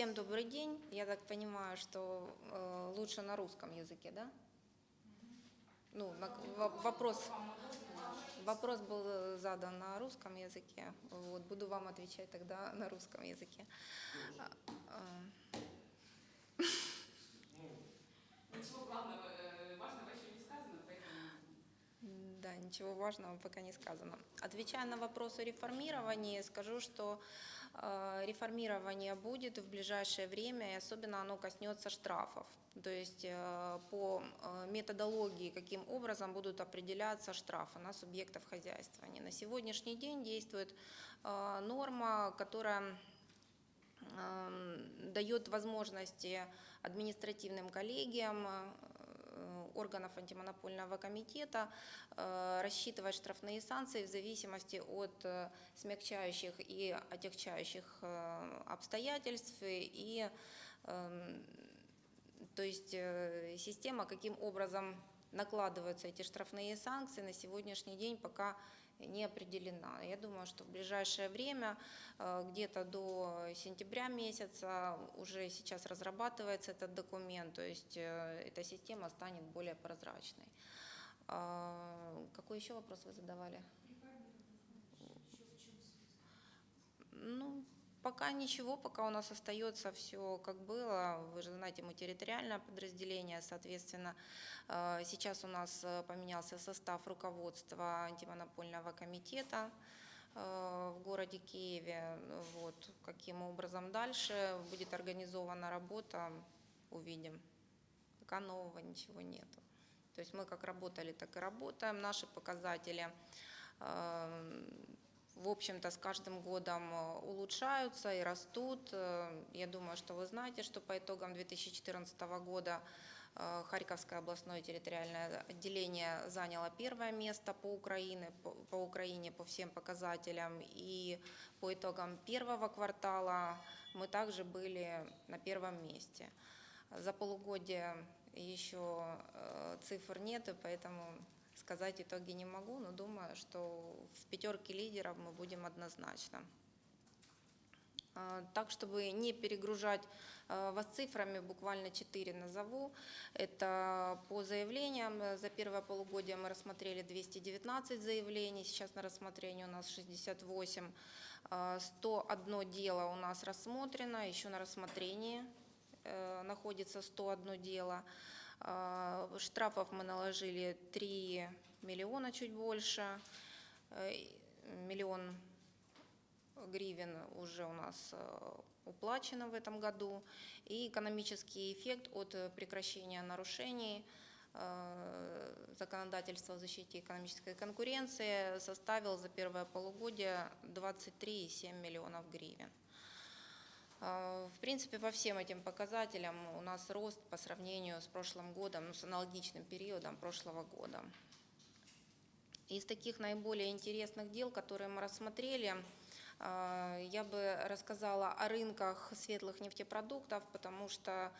Всем добрый день. Я так понимаю, что э, лучше на русском языке, да? Ну, на- во- вопрос, вопрос был задан на русском языке. Вот, буду вам отвечать тогда на русском языке. А, а, Ничего главного, э, важного еще не сказано, поэтому Да, ничего важного пока не сказано. Отвечая на вопрос о реформировании, скажу, что э, реформирование будет в ближайшее время, и особенно оно коснется штрафов. То есть э, по э, методологии, каким образом будут определяться штрафы на субъектов хозяйствования. На сегодняшний день действует э, норма, которая эм, дает возможности административным коллегиям э, органов антимонопольного комитета э, рассчитывать штрафные санкции в зависимости от э, смягчающих и отягчающих э, обстоятельств. И эм, то есть э, система, каким образом накладываются эти штрафные санкции, на сегодняшний день пока не определена. Я думаю, что в ближайшее время, э, где-то до сентября месяца, уже сейчас разрабатывается этот документ, то есть э, эта система станет более прозрачной. А, Какой еще вопрос вы задавали? Ну, пока ничего, пока у нас остается все как было. Вы же знаете, мы территориальное подразделение, соответственно, э, сейчас у нас э, поменялся состав руководства антимонопольного комитета э, в городе Киеве. Вот, каким образом дальше будет организована работа, увидим. Пока нового ничего нету. То есть мы как работали, так и работаем. Наши показатели в общем-то, с каждым годом э, улучшаются и растут. Э, Я думаю, что вы знаете, что по итогам 2014 года э, Харьковское областное территориальное отделение заняло первое место по Украине, по, Украине по всем показателям. И по итогам первого квартала мы также были на первом месте. За полугодие еще цифр нет, поэтому сказать итоги не могу, но думаю, что в пятерке лидеров мы будем однозначно. А, Так, чтобы не перегружать э, вас цифрами, буквально четыре назову. Это по заявлениям. За первое полугодие мы рассмотрели 219 заявлений, сейчас на рассмотрении у нас 68. А, 101 дело у нас рассмотрено, еще на рассмотрении э, находится 101 дело. А, Штрафов мы наложили 3 миллиона, чуть больше. Э, Миллион гривен уже у нас э, уплачено в этом году. И экономический эффект от э, прекращения нарушений законодательства о защите экономической конкуренции составил за первое полугодие 23,7 миллионов гривен. Э, В принципе, по всем этим показателям у нас рост по сравнению с прошлым годом, ну, с аналогичным периодом прошлого года. Из таких наиболее интересных дел, которые мы рассмотрели, э, я бы рассказала о рынках светлых нефтепродуктов, потому что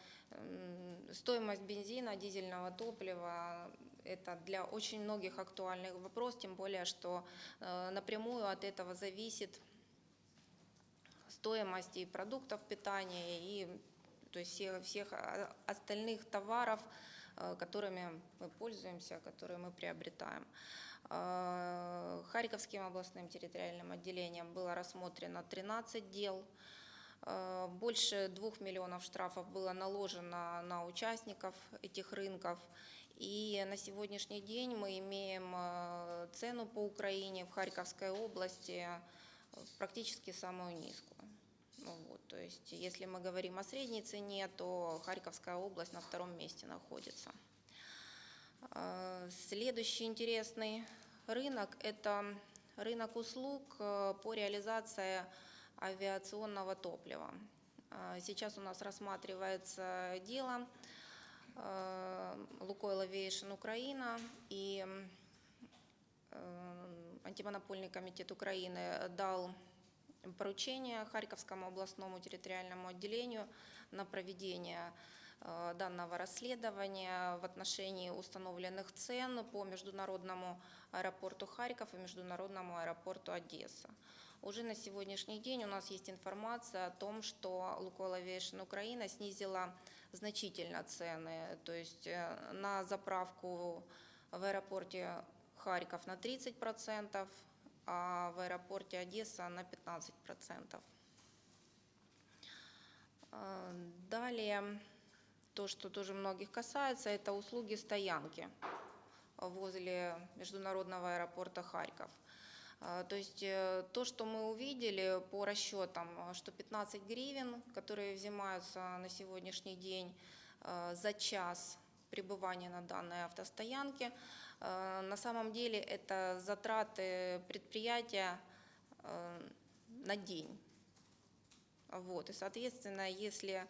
стоимость бензина, дизельного топлива – это для очень многих актуальный вопрос, тем более, что э, напрямую от этого зависит стоимость и продуктов питания, и то есть всех, всех а, остальных товаров, э, которыми мы пользуемся, которые мы приобретаем. Э, Харьковским областным территориальным отделением было рассмотрено 13 дел. Э, Больше двух миллионов штрафов было наложено на участников этих рынков. И на сегодняшний день мы имеем цену по Украине в Харьковской области практически самую низкую. Ну вот, то есть, если мы говорим о средней цене, то Харьковская область на втором месте находится. Э, Следующий интересный рынок – это рынок услуг э, по реализации авиационного топлива. Э, Сейчас у нас рассматривается дело э, Лукойл Aviation Украина и э, антимонопольный комитет Украины дал поручение Харьковскому областному территориальному отделению на проведение э, данного расследования в отношении установленных цен по международному аэропорту Харьков и международному аэропорту Одесса. Уже на сегодняшний день у нас есть информация о том, что Лукойл Aviation Украина снизила значительно цены. То есть э, на заправку в аэропорте Харьков на 30%, а в аэропорте Одесса на 15%. Э, Далее, то, что тоже многих касается, это услуги стоянки возле международного аэропорта Харьков. А, То есть э, то, что мы увидели по расчетам, что 15 гривен, которые взимаются на сегодняшний день э, за час пребывания на данной автостоянке, на самом деле это затраты предприятия э, на день. Вот. И, соответственно, если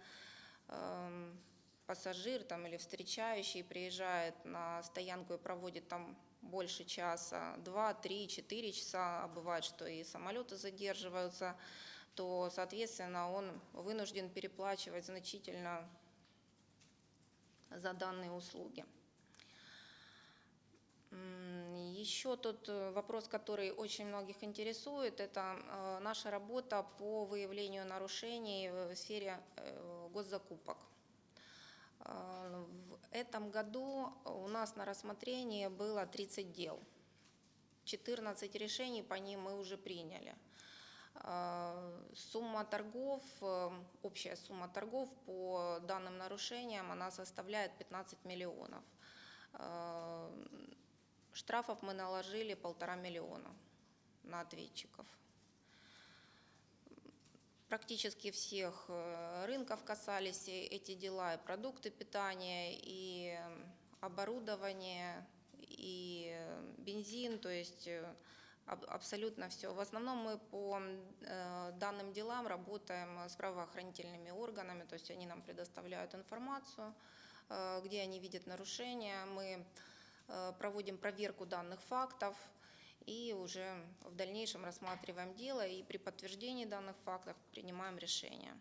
эм, пассажир там, или встречающий приезжает на стоянку и проводит там больше часа, два, три, четыре часа, а бывает, что и самолеты задерживаются, то, соответственно, он вынужден переплачивать значительно за данные услуги. Еще тот э, вопрос, который очень многих интересует, это э, наша работа по выявлению нарушений в сфере э, госзакупок. В этом году у нас на рассмотрении было 30 дел. 14 решений по ним мы уже приняли. Сумма торгов, общая сумма торгов по данным нарушениям, она составляет 15 миллионов. Штрафов мы наложили полтора миллиона на ответчиков. Практически всех э, рынков касались эти дела, и продукты питания, и оборудование, и бензин, то есть э, аб- абсолютно все. В основном мы по э, данным делам работаем с правоохранительными органами, то есть они нам предоставляют информацию, где они видят нарушения. Мы проводим проверку данных фактов и уже в дальнейшем рассматриваем дело и при подтверждении данных фактов принимаем решение.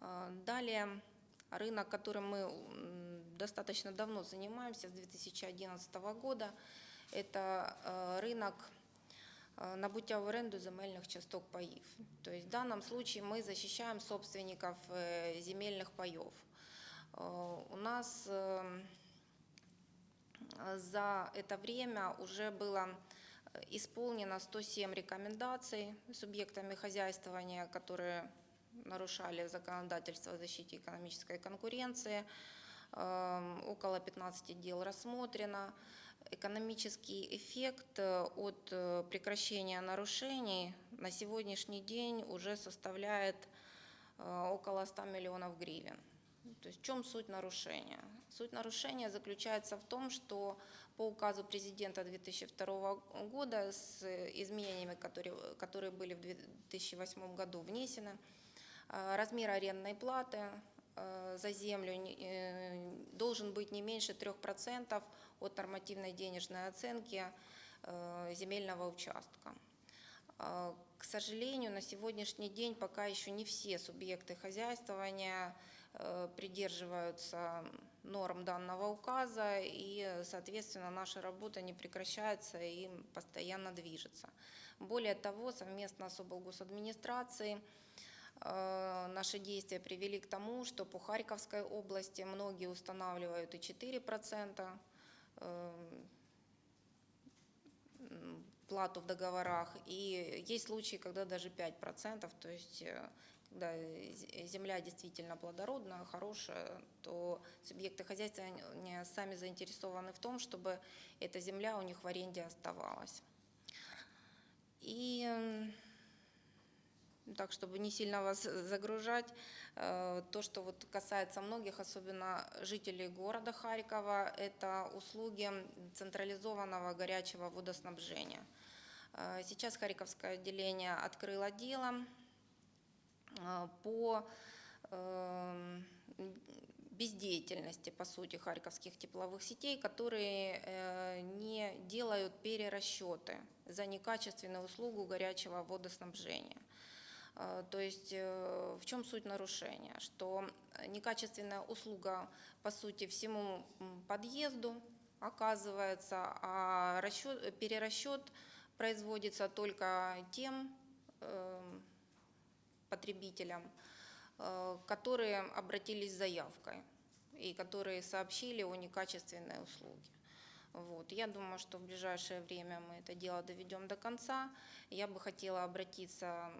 Э, Далее рынок, которым мы достаточно давно занимаемся, с 2011 года, это э, рынок э, набуття в оренду земельних часток паїв. То есть в данном случае мы защищаем собственников э, земельных паев. Э, У нас э, за это время уже было э, исполнено 107 рекомендаций субъектами хозяйствования, которые нарушали законодательство о защите экономической конкуренции. Эм, Около 15 дел рассмотрено. Экономический эффект э, от э, прекращения нарушений на сегодняшний день уже составляет э, около 100 миллионов гривен. То есть в чем суть нарушения? Суть нарушения заключается в том, что по указу президента 2002 года с изменениями, которые, которые были в 2008 году внесены, э, размер арендной платы э, за землю э, должен быть не меньше 3% от нормативной денежной оценки э, земельного участка. Э, К сожалению, на сегодняшний день пока еще не все субъекты хозяйствования э, придерживаются норм данного указа, и, соответственно, наша работа не прекращается и постоянно движется. Более того, совместно с облгосадминистрацией э, наши действия привели к тому, что по Харьковской области многие устанавливают и 4% э, плату в договорах, и есть случаи, когда даже 5%, то есть з- земля действительно плодородная, хорошая, то субъекты хозяйства сами заинтересованы в том, чтобы эта земля у них в аренде оставалась. И так, чтобы не сильно вас загружать, э, то, что вот касается многих, особенно жителей города Харькова, это услуги централизованного горячего водоснабжения. Э, Сейчас Харьковское отделение открыло дело по эм, бездеятельности, по сути, харьковских тепловых сетей, которые э, не делают перерасчеты за некачественную услугу горячего водоснабжения. Э, То есть э, в чем суть нарушения? Что некачественная услуга, по сути, всему подъезду оказывается, а расчет, перерасчет производится только тем э, потребителям, э, которые обратились с заявкой и которые сообщили о некачественной услуге. Вот. Я думаю, что в ближайшее время мы это дело доведем до конца. Я бы хотела обратиться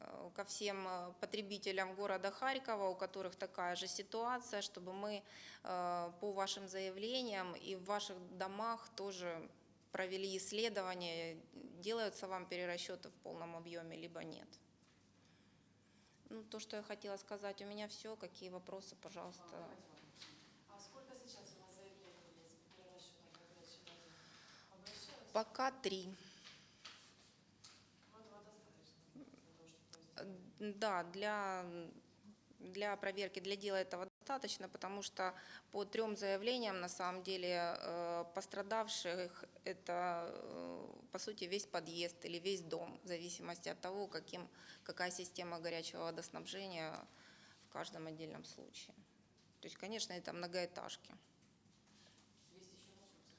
э, ко всем э, потребителям города Харькова, у которых такая же ситуация, чтобы мы по вашим заявлениям и в ваших домах тоже провели исследование, делаются вам перерасчеты в полном объеме, либо нет. Ну, то, что я хотела сказать, у меня все. Какие вопросы, пожалуйста. А сколько сейчас у вас заявлений есть? Пока три. Да, для, для проверки, для дела этого достаточно, потому что по трем заявлениям, на самом деле, э, пострадавших это, э, по сути, весь подъезд или весь дом, в зависимости от того, каким, какая система горячего водоснабжения в каждом отдельном случае. То есть, конечно, это многоэтажки. Есть еще вопросы?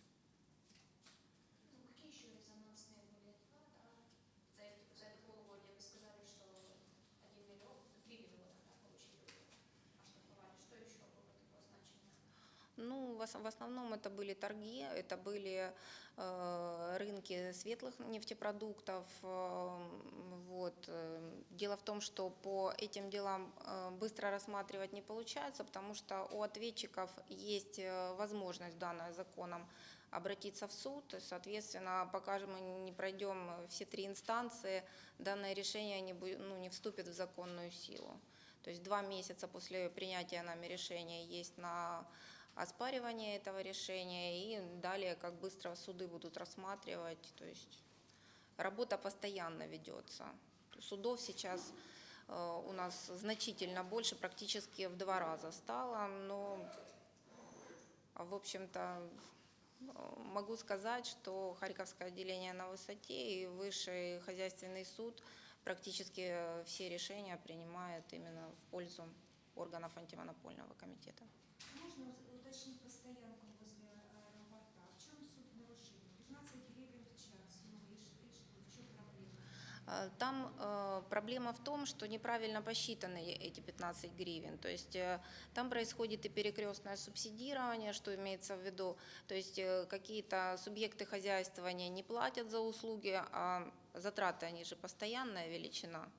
Ну, какие еще резонансные были дела, да? За это, за это полугодие вы сказали, что 1 миллион, 3 миллиона да, получили, оштрафовали. Что еще было такого значения? Ну, в, ос- в основном это были торги, это были э, рынки светлых нефтепродуктов. э, вот. э. Дело в том, что по этим делам э, быстро рассматривать не получается, потому что у ответчиков есть возможность, данная законом, обратиться в суд. Соответственно, пока же мы не пройдем все три инстанции, данное решение не, ну, не вступит в законную силу. То есть два месяца после принятия нами решения есть на оспаривание этого решения и далее, как быстро суды будут рассматривать. То есть работа постоянно ведется. Судов сейчас э, у нас значительно больше, практически в два раза стало, но, в общем-то, могу сказать, что Харьковское отделение на высоте и Высший хозяйственный суд практически все решения принимает именно в пользу органов антимонопольного комитета. Можно уз- уточнить по стоянкам возле аэропорта? В чем суть нарушения? 15 гривен в час. Ну и ш- и что? В чем проблема? А, Там э, проблема в том, что неправильно посчитаны э- эти 15 гривен. То есть э, там происходит и перекрестное субсидирование, что имеется в виду. То есть э, какие-то субъекты хозяйствования не платят за услуги, а затраты, они же постоянная величина.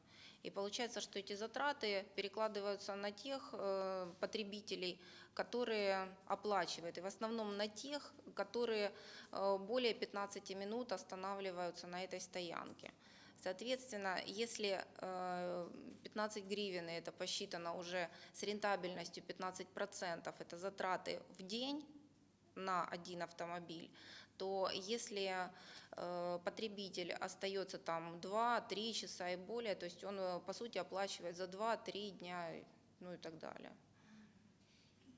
И получается, что эти затраты перекладываются на тех э, потребителей, которые оплачивают, и в основном на тех, которые э, более 15 минут останавливаются на этой стоянке. Соответственно, если э, 15 гривен, и это посчитано уже с рентабельностью 15%, это затраты в день на один автомобиль, то если э, потребитель остается там 2-3 часа и более, то есть он, э, по сути, оплачивает за 2-3 дня, ну и так далее.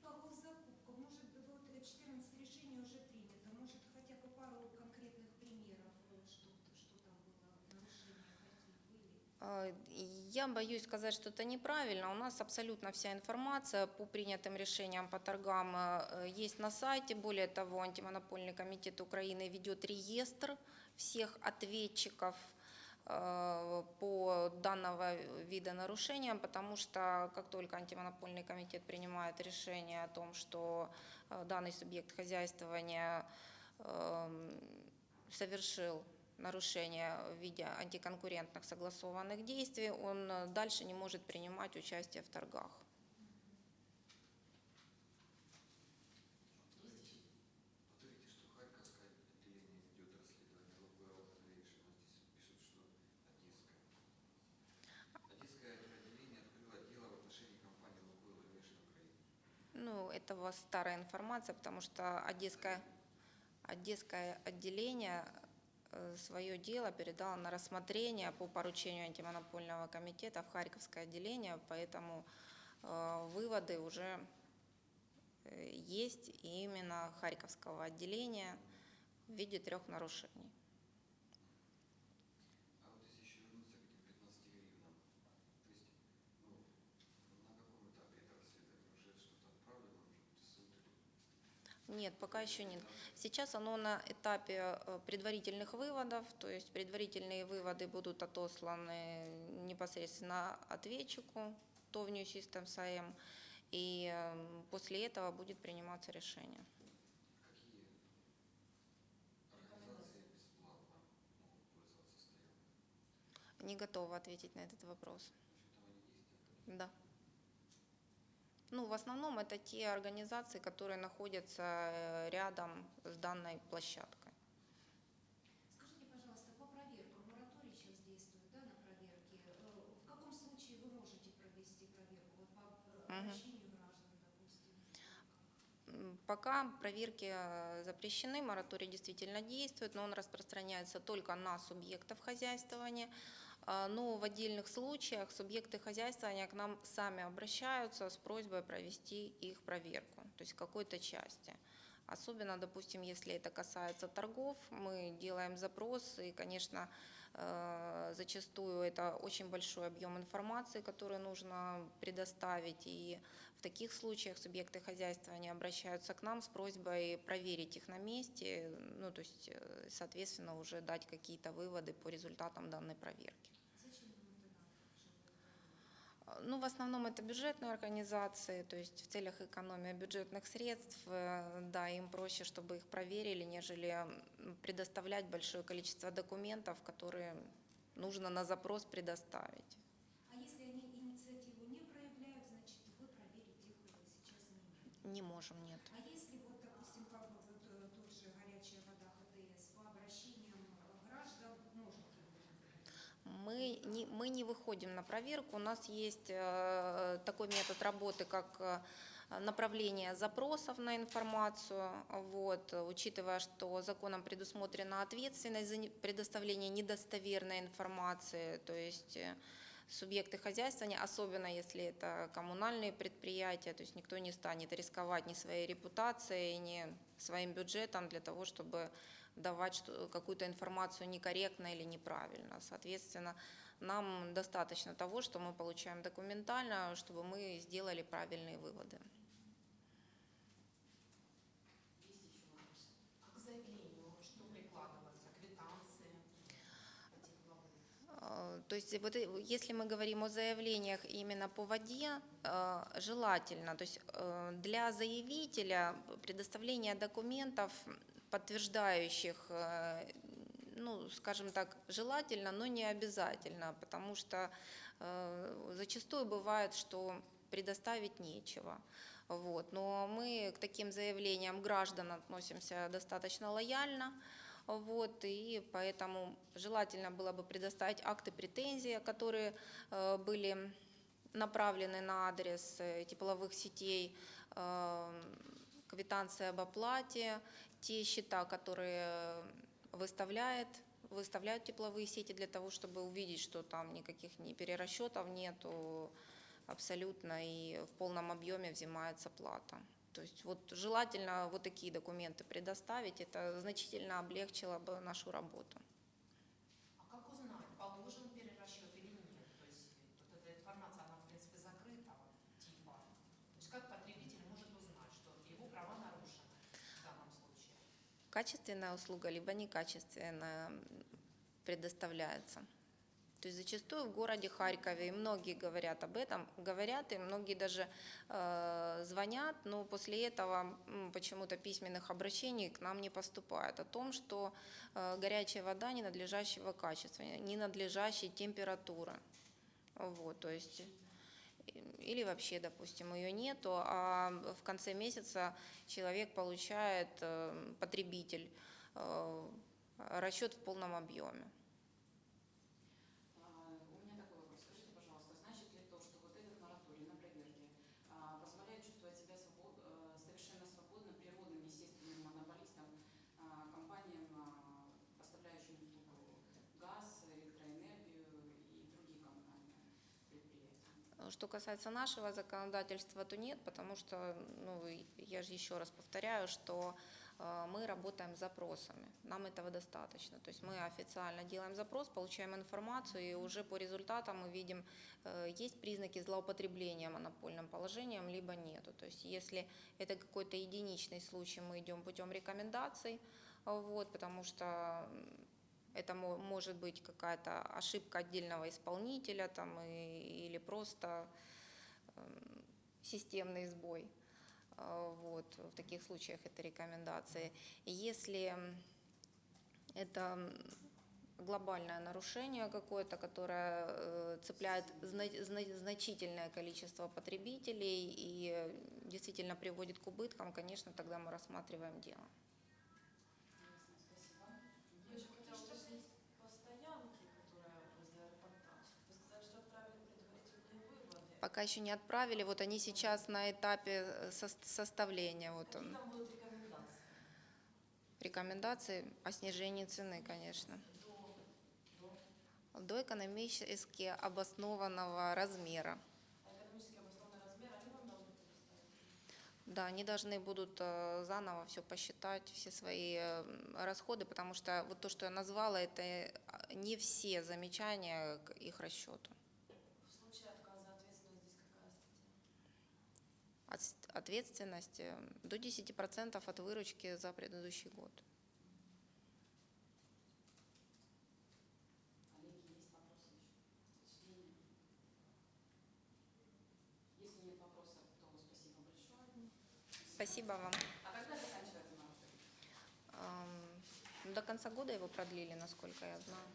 По госзакупкам, может, вот э, 14 решений уже принято. Может, хотя бы пару конкретных примеров, э, что, что там было, нарушения какие были? А, Я боюсь сказать, что это неправильно. У нас абсолютно вся информация по принятым решениям по торгам э, есть на сайте. Более того, антимонопольный комитет Украины ведет реестр всех ответчиков э, по данного вида нарушения, потому что как только антимонопольный комитет принимает решение о том, что э, данный субъект хозяйствования эм, совершил нарушение в виде антиконкурентных согласованных действий, он э, дальше не может принимать участие в торгах. Ну, это у вас старая информация, потому что Одесское, Одесское отделение свое дело передало на рассмотрение по поручению антимонопольного комитета в Харьковское отделение, поэтому э, выводы уже э, есть именно Харьковского отделения в виде трех нарушений. А вот если еще вернуться к этим 15 гривнам, то есть, ну, на каком этапе это расследование? Уже что-то отправлено, может быть, в суд или... Нет, пока еще нет. Сейчас оно на этапе э, предварительных выводов, то есть предварительные выводы будут отосланы непосредственно ответчику, ТОВ New Systems AM, и э, после этого будет приниматься решение. Не готова ответить на этот вопрос. В Да. Ну, в основном это те организации, которые находятся э, рядом с данной площадкой. Скажите, пожалуйста, по проверкам, мораторий сейчас действует, да, на проверки. Э, В каком случае вы можете провести проверку? Вот по э, обращению граждан, допустим. Пока проверки запрещены, мораторий действительно действует, но он распространяется только на субъектов хозяйствования. А, Но в отдельных случаях субъекты хозяйствования к нам сами обращаются с просьбой провести их проверку, то есть какой-то части. Особенно, допустим, если это касается торгов, мы делаем запрос, и, конечно, э, зачастую это очень большой объем информации, который нужно предоставить, и в таких случаях субъекты хозяйствования обращаются к нам с просьбой проверить их на месте, ну, то есть, э, соответственно, уже дать какие-то выводы по результатам данной проверки. Зачем вам это надо? чтобы это А, Ну, в основном это бюджетные организации, то есть в целях экономии бюджетных средств, э, да, им проще, чтобы их проверили, нежели предоставлять большое количество документов, которые нужно на запрос предоставить. А если они инициативу не проявляют, значит, вы проверить их сейчас не можете. Не можем, нет. А если вот, допустим, как бы вот э, тот же горячая вода ХТС по обращениям э, граждан можете вы? Мы не, мы не выходим на проверку. У нас есть э, такой метод работы, как э, направление запросов на информацию. Вот, учитывая, что законом предусмотрена ответственность за предоставление недостоверной информации, то есть э, субъекты хозяйствования, особенно если это коммунальные предприятия, то есть никто не станет рисковать ни своей репутацией, ни своим бюджетом для того, чтобы давать какую-то информацию некорректно или неправильно. Соответственно, нам достаточно того, что мы получаем документально, чтобы мы сделали правильные выводы. А к заявлению что прикладывается? Квитанции этих главы? Э, То есть вот и- если мы говорим о заявлениях именно по воде, э, желательно, то есть э, для заявителя предоставление документов, подтверждающих, э, ну, скажем так, желательно, но не обязательно, потому что э, зачастую бывает, что предоставить нечего. Вот. Но мы к таким заявлениям граждан относимся достаточно лояльно. Вот, и поэтому желательно было бы предоставить акты претензий, которые э, были направлены на адрес тепловых сетей, квитанции об оплате, те счета, которые выставляет, выставляют тепловые сети для того, чтобы увидеть, что там никаких ни перерасчетов нету абсолютно и в полном объеме взимается плата. То есть вот желательно вот такие документы предоставить, это значительно облегчило бы нашу работу. А как узнать, положен перерасчет или нет? То есть вот эта информация, она в принципе закрытого типа. То есть как потребитель может узнать, что его права нарушены в данном случае? Качественная услуга либо некачественная предоставляется. То есть зачастую в городе Харькове, и многие говорят об этом, говорят, и многие даже э, звонят, но после этого м, почему-то письменных обращений к нам не поступает о том, что э, горячая вода ненадлежащего качества, ненадлежащей температуры. Вот, то есть или вообще, допустим, ее нету, а в конце месяца человек получает, э, потребитель, э, расчет в полном объеме. А, У меня такой вопрос. Скажите, пожалуйста, значит ли то, что вот этот мораторий на проверки а, позволяет чувствовать себя свобод- э, совершенно свободно природным естественным монополистам, а, компаниям, а, поставляющим услугу газ, электроэнергию и другие коммунальные предприятия? Что касается нашего законодательства, то нет, потому что, ну, я же еще раз повторяю, что э, мы работаем с запросами. Нам этого достаточно. То есть мы официально делаем запрос, получаем информацию, и уже по результатам мы видим, э, есть признаки злоупотребления монопольным положением, либо нету. То есть если это какой-то единичный случай, мы идем путем рекомендаций, вот, потому что это мо- может быть какая-то ошибка отдельного исполнителя там, и- или просто эм, системный сбой. Э, Вот, в таких случаях это рекомендации. Если это глобальное нарушение какое-то, которое э, цепляет зна- зна- значительное количество потребителей и действительно приводит к убыткам, конечно, тогда мы рассматриваем дело. Пока еще не отправили, вот они сейчас на этапе э, сос- составления. Вот он. рекомендации? О снижении цены, конечно. До, экономически обоснованного размера. а? Да, они должны будут э, заново все посчитать, все свои э, расходы, потому что вот то, что я назвала, это не все замечания к их расчету. В случае отказа ответственность здесь какая статья? От- Ответственность э, до 10% от выручки за предыдущий год. Спасибо вам. А когда заканчивается До конца года его продлили, насколько я знаю.